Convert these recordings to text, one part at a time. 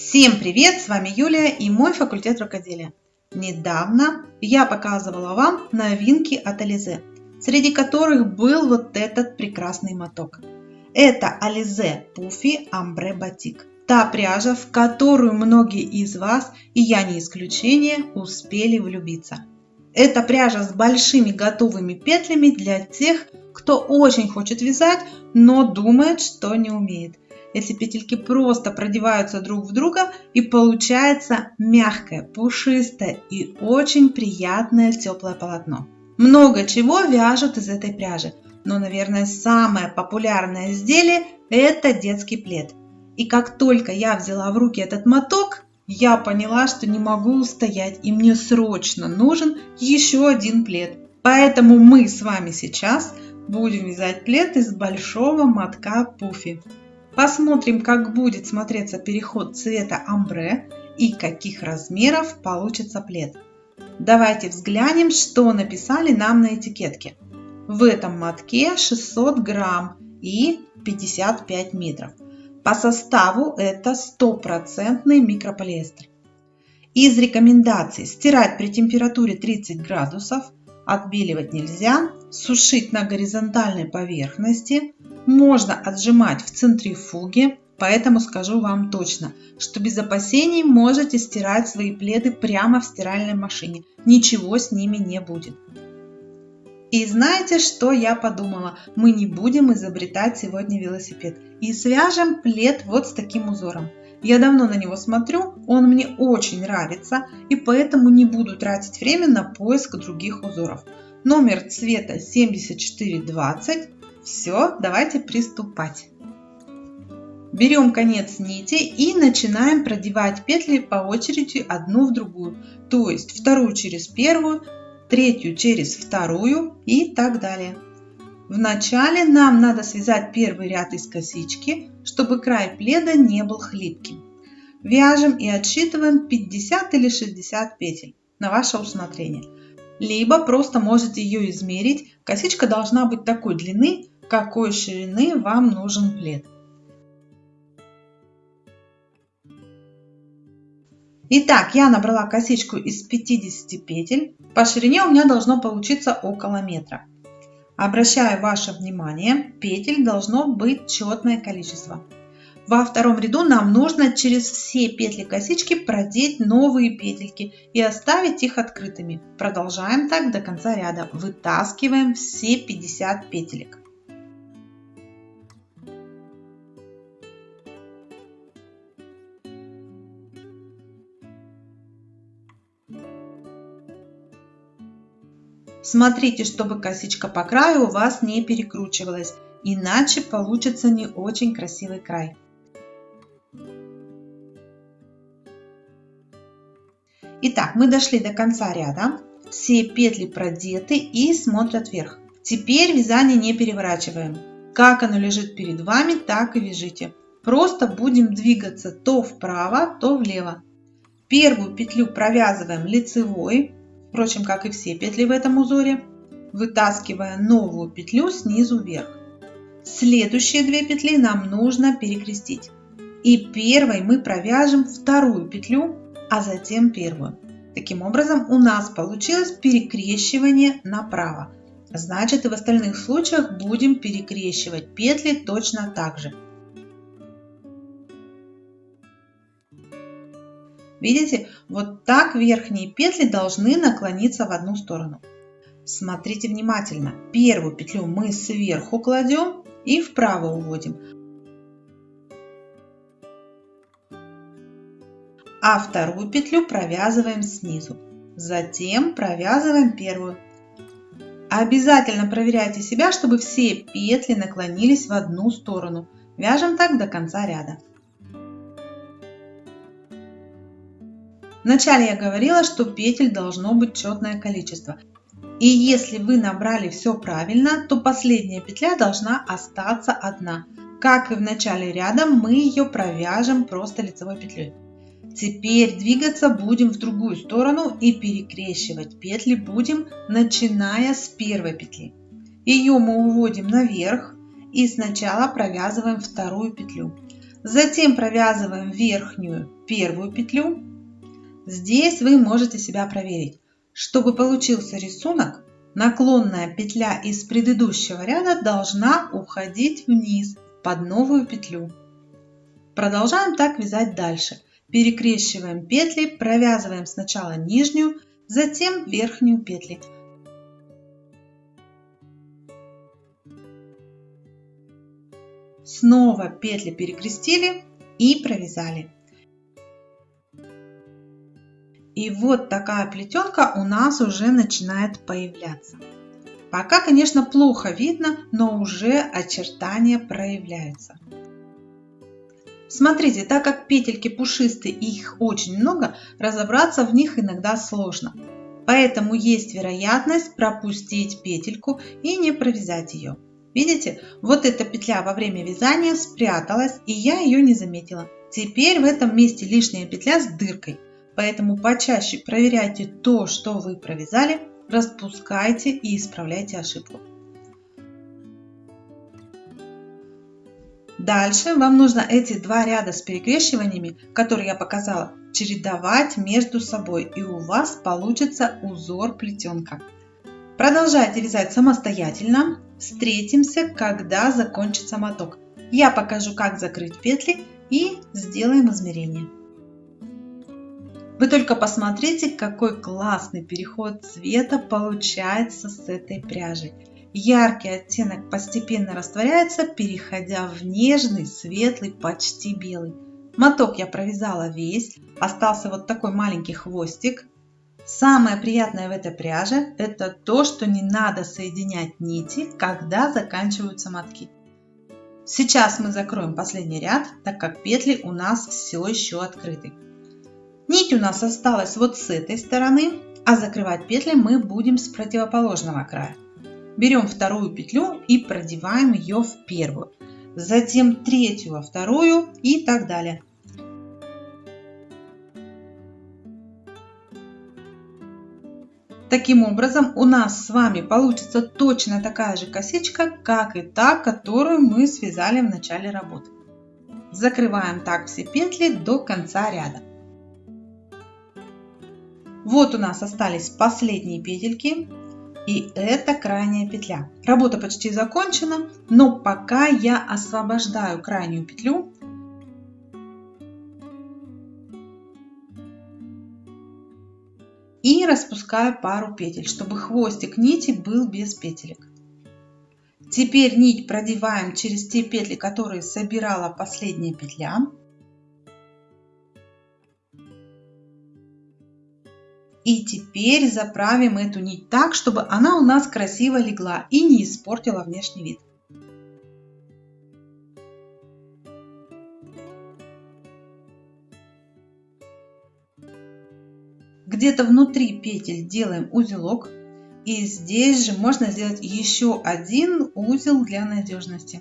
Всем привет! С вами Юлия и мой факультет рукоделия. Недавно я показывала вам новинки от Ализе, среди которых был вот этот прекрасный моток. Это Ализе Пуфи Амбре Батик. Та пряжа, в которую многие из вас, и я не исключение, успели влюбиться. Это пряжа с большими готовыми петлями для тех, кто очень хочет вязать, но думает, что не умеет. Эти петельки просто продеваются друг в друга и получается мягкое, пушистое и очень приятное теплое полотно. Много чего вяжут из этой пряжи, но, наверное, самое популярное изделие – это детский плед. И как только я взяла в руки этот моток, я поняла, что не могу устоять и мне срочно нужен еще один плед. Поэтому мы с вами сейчас будем вязать плед из большого мотка пуфи. Посмотрим, как будет смотреться переход цвета амбре и каких размеров получится плед. Давайте взглянем, что написали нам на этикетке. В этом мотке 600 грамм и 55 метров. По составу это стопроцентный микрополиэстер. Из рекомендаций стирать при температуре 30 градусов, отбеливать нельзя, сушить на горизонтальной поверхности, можно отжимать в центрифуге, поэтому скажу вам точно, что без опасений можете стирать свои пледы прямо в стиральной машине. Ничего с ними не будет. И знаете, что я подумала? Мы не будем изобретать сегодня велосипед. И свяжем плед вот с таким узором. Я давно на него смотрю, он мне очень нравится, и поэтому не буду тратить время на поиск других узоров. Номер цвета 7420 все, давайте приступать. Берем конец нити и начинаем продевать петли по очереди одну в другую. То есть вторую через первую, третью через вторую и так далее. Вначале нам надо связать первый ряд из косички, чтобы край пледа не был хлипким. Вяжем и отсчитываем 50 или 60 петель на ваше усмотрение. Либо просто можете ее измерить. Косичка должна быть такой длины, какой ширины вам нужен плед. Итак, я набрала косичку из 50 петель. По ширине у меня должно получиться около метра. Обращаю ваше внимание, петель должно быть четное количество. Во втором ряду нам нужно через все петли косички продеть новые петельки и оставить их открытыми. Продолжаем так до конца ряда. Вытаскиваем все 50 петелек. Смотрите, чтобы косичка по краю у вас не перекручивалась, иначе получится не очень красивый край. Итак, мы дошли до конца ряда. Все петли продеты и смотрят вверх. Теперь вязание не переворачиваем. Как оно лежит перед вами, так и вяжите. Просто будем двигаться то вправо, то влево. Первую петлю провязываем лицевой, впрочем, как и все петли в этом узоре, вытаскивая новую петлю снизу вверх. Следующие две петли нам нужно перекрестить. И первой мы провяжем вторую петлю, а затем первую. Таким образом у нас получилось перекрещивание направо. Значит и в остальных случаях будем перекрещивать петли точно так же. Видите, вот так верхние петли должны наклониться в одну сторону. Смотрите внимательно. Первую петлю мы сверху кладем и вправо уводим. А вторую петлю провязываем снизу. Затем провязываем первую. Обязательно проверяйте себя, чтобы все петли наклонились в одну сторону. Вяжем так до конца ряда. Вначале я говорила, что петель должно быть четное количество. И если вы набрали все правильно, то последняя петля должна остаться одна. Как и в начале ряда, мы ее провяжем просто лицевой петлей. Теперь двигаться будем в другую сторону и перекрещивать петли будем, начиная с первой петли. Ее мы уводим наверх и сначала провязываем вторую петлю. Затем провязываем верхнюю первую петлю. Здесь вы можете себя проверить. Чтобы получился рисунок, наклонная петля из предыдущего ряда должна уходить вниз под новую петлю. Продолжаем так вязать дальше. Перекрещиваем петли, провязываем сначала нижнюю, затем верхнюю петли. Снова петли перекрестили и провязали. И вот такая плетенка у нас уже начинает появляться. Пока, конечно, плохо видно, но уже очертания проявляются. Смотрите, так как петельки пушистые и их очень много, разобраться в них иногда сложно. Поэтому есть вероятность пропустить петельку и не провязать ее. Видите, вот эта петля во время вязания спряталась, и я ее не заметила. Теперь в этом месте лишняя петля с дыркой, поэтому почаще проверяйте то, что вы провязали, распускайте и исправляйте ошибку. Дальше вам нужно эти два ряда с перекрещиваниями, которые я показала, чередовать между собой, и у вас получится узор плетенка. Продолжайте вязать самостоятельно. Встретимся, когда закончится моток. Я покажу, как закрыть петли и сделаем измерение. Вы только посмотрите, какой классный переход цвета получается с этой пряжей. Яркий оттенок постепенно растворяется, переходя в нежный, светлый, почти белый. Моток я провязала весь, остался вот такой маленький хвостик. Самое приятное в этой пряже – это то, что не надо соединять нити, когда заканчиваются мотки. Сейчас мы закроем последний ряд, так как петли у нас все еще открыты. Нить у нас осталась вот с этой стороны, а закрывать петли мы будем с противоположного края. Берем вторую петлю и продеваем ее в первую, затем третью во вторую и так далее. Таким образом, у нас с вами получится точно такая же косичка, как и та, которую мы связали в начале работы. Закрываем так все петли до конца ряда. Вот у нас остались последние петельки. И это крайняя петля. Работа почти закончена, но пока я освобождаю крайнюю петлю и распускаю пару петель, чтобы хвостик нити был без петелек. Теперь нить продеваем через те петли, которые собирала последняя петля. И теперь заправим эту нить так, чтобы она у нас красиво легла и не испортила внешний вид. где-то внутри петель делаем узелок. И здесь же можно сделать еще один узел для надежности.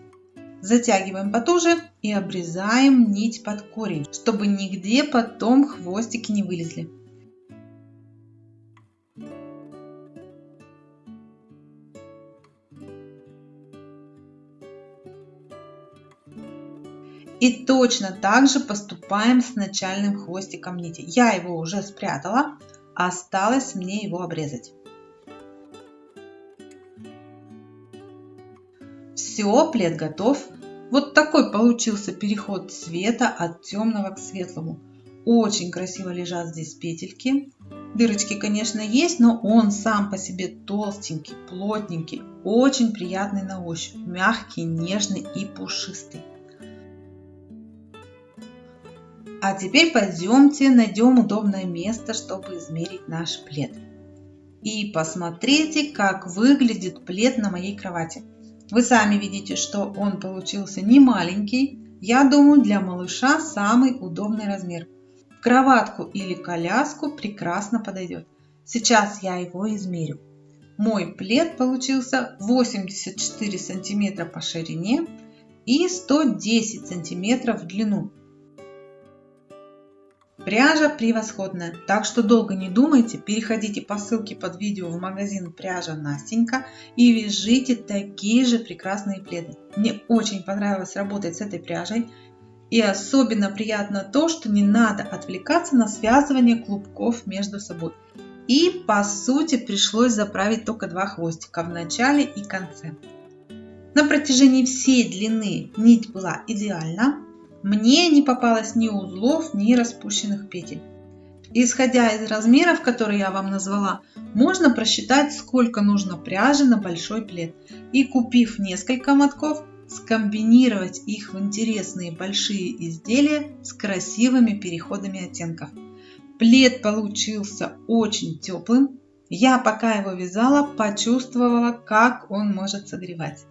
Затягиваем потуже и обрезаем нить под корень, чтобы нигде потом хвостики не вылезли. И точно так же поступаем с начальным хвостиком нити. Я его уже спрятала, осталось мне его обрезать. Все, плед готов. Вот такой получился переход цвета от темного к светлому. Очень красиво лежат здесь петельки. Дырочки, конечно, есть, но он сам по себе толстенький, плотненький, очень приятный на ощупь, мягкий, нежный и пушистый. А теперь пойдемте найдем удобное место, чтобы измерить наш плед. И посмотрите, как выглядит плед на моей кровати. Вы сами видите, что он получился не маленький. Я думаю, для малыша самый удобный размер. Кроватку или коляску прекрасно подойдет. Сейчас я его измерю. Мой плед получился 84 сантиметра по ширине и 110 сантиметров в длину. Пряжа превосходная, так что долго не думайте, переходите по ссылке под видео в магазин пряжа Настенька и вяжите такие же прекрасные пледы. Мне очень понравилось работать с этой пряжей. И особенно приятно то, что не надо отвлекаться на связывание клубков между собой. И по сути пришлось заправить только два хвостика в начале и конце. На протяжении всей длины нить была идеальна. Мне не попалось ни узлов, ни распущенных петель. Исходя из размеров, которые я вам назвала, можно просчитать, сколько нужно пряжи на большой плед. И купив несколько мотков, скомбинировать их в интересные большие изделия с красивыми переходами оттенков. Плед получился очень теплым. Я пока его вязала, почувствовала, как он может согревать.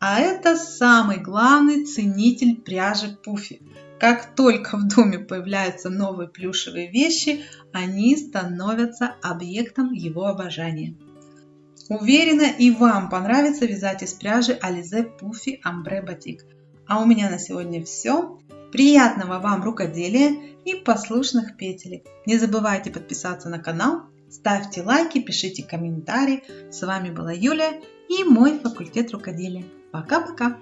А это самый главный ценитель пряжи Пуфи. Как только в доме появляются новые плюшевые вещи, они становятся объектом его обожания. Уверена, и вам понравится вязать из пряжи Alize Puffy Ambre Batik. А у меня на сегодня все. Приятного вам рукоделия и послушных петелек. Не забывайте подписаться на канал, ставьте лайки, пишите комментарии. С вами была Юлия и мой факультет рукоделия. Пока-пока!